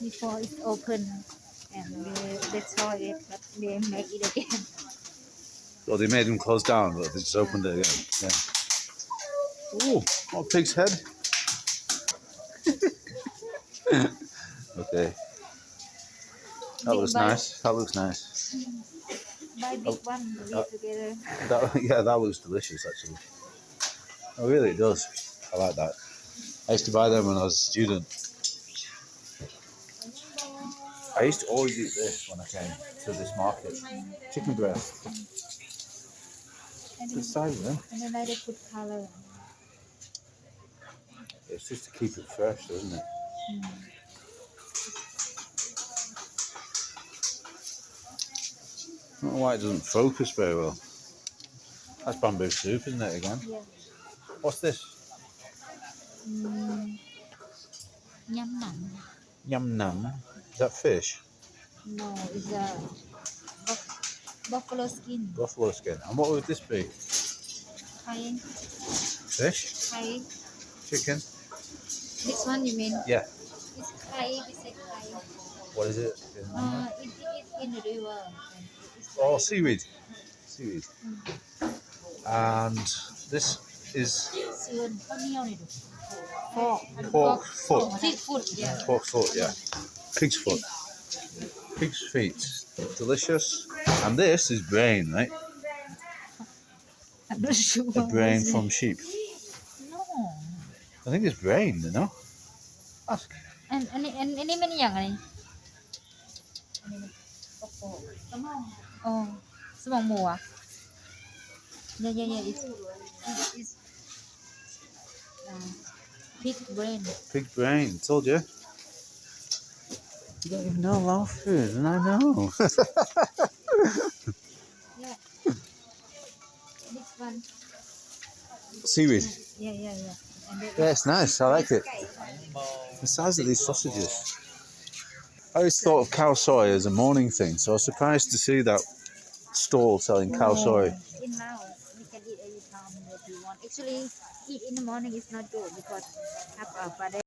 Before it's open and they, they saw it, but they make it again. Well, they made them close down, but they just opened it again. Yeah. Ooh, oh, pig's head. okay. That looks nice. That looks nice. Buy big one, leave uh, together. That, yeah, that looks delicious actually. Oh, really? It does. I like that. I used to buy them when I was a student. I used to always eat this when I came to this market. Chicken breast. Good size, then. and then they put color. It's just to keep it fresh, isn't it? Mm. I don't know why it doesn't focus very well. That's bamboo soup, isn't it, again? Yeah. What's this? Mm. Nhâm mặn. Yum num. Is that fish? No, it's a buff- buffalo skin. Buffalo skin. And what would this be? Thai, Fish? Thai. Chicken? This one you mean? Yeah. It's Thai, we say Thai. What is it? Uh, it, it, in the river or seaweed. Seaweed. And this is pork, pork foot. Pork foot, yeah. Pig's foot. Pig's feet. Delicious. And this is brain, right? I'm not sure. The brain from sheep. No. I think it's brain, you know? Ask. and ano, ano, ano, ano, ano, Oh, semong mù à? Ah. Yeah, yeah, yeah. It's, it's, uh, pig brain. Pig brain. Told you. You don't even know Lao food, and I know. yeah. Next one. Seaweed. Yeah, yeah, yeah. yeah, it's nice. I like it. The size of these sausages. I always thought of khao soi as a morning thing, so I was surprised to see that stall selling khao soi. In Laos, we can eat any time that you want. Actually, eat in the morning is not good because uh, have a